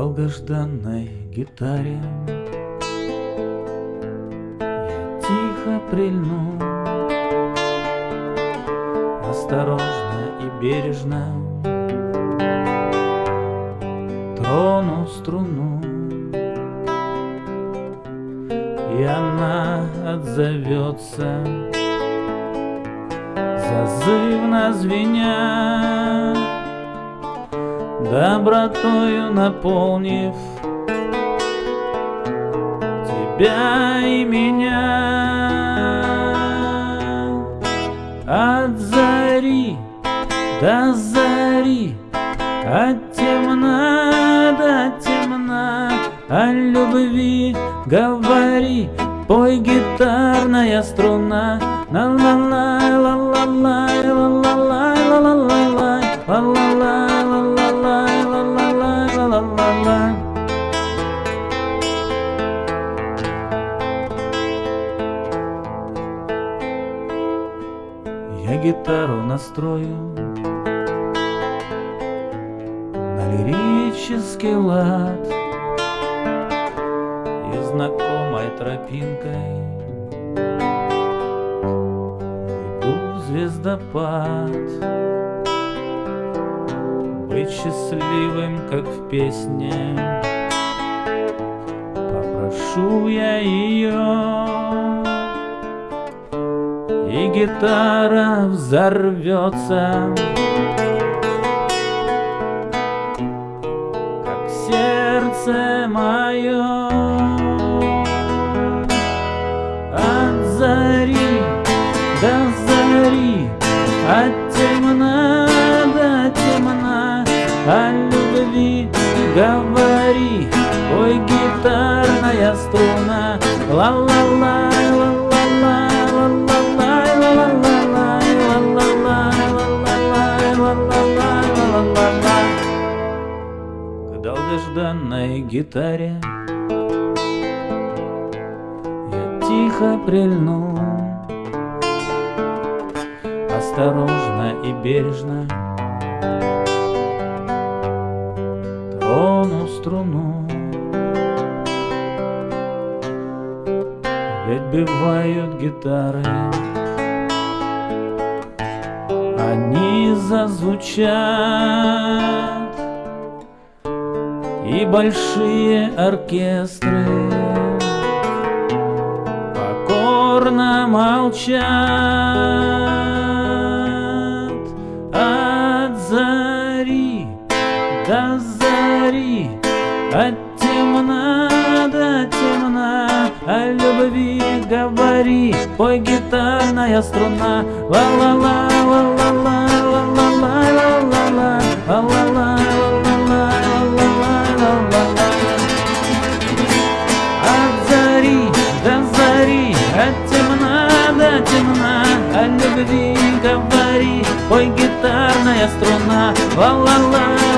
долгожданной гитаре. Я тихо прильну Осторожно и бережно Трону струну. И она отзовется Зазывно звеня Добротою наполнив Тебя и меня. От зари до зари От темна до темна О любви говори Пой гитарная струна Ла-ла-ла, ла-ла-ла, Я гитару настрою. На лирический лад И знакомой тропинкой. Иду в звездопад. Быть счастливым, как в песне. Попрошу я ее гитара взорвется, как сердце мое. От зари до зари, от темна до темна, о любви говори, ой, гитарная струна, ла-ла-ла. Долгожданной гитаре. Я тихо прильну. Осторожно и бережно. Трону струну. Ведь бывают гитары. Они зазвучат И большие оркестры. Покорно молчат. От зари до зари От темна до темна О любви говори. Пой гитарная струна Ла-ла-ла, ла-ла-ла, ла-ла-ла, ла-ла-ла Ла-ла-ла, темна О любви говори. Пой гитарная струна Ла-ла-ла